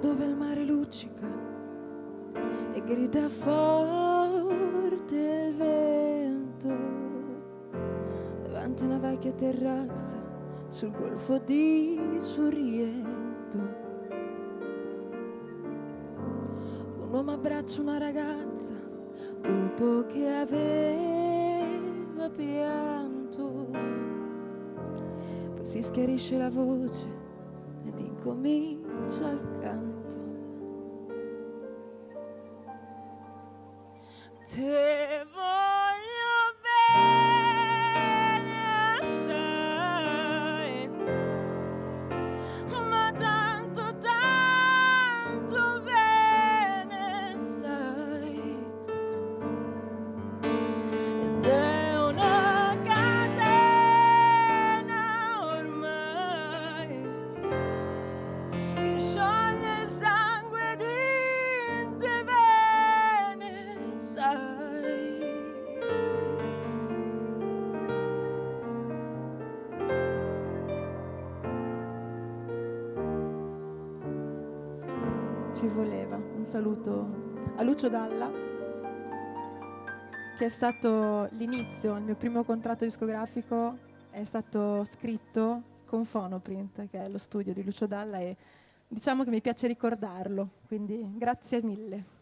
dove il mare luccica e grida forte il vento davanti a una vecchia terrazza sul golfo di Sorrento. Un uomo abbraccia una ragazza dopo che aveva pianto. Poi si schiarisce la voce ed incomincia il canto. teva Ci voleva. Un saluto a Lucio Dalla, che è stato l'inizio, il mio primo contratto discografico è stato scritto con Phonoprint, che è lo studio di Lucio Dalla e diciamo che mi piace ricordarlo, quindi grazie mille.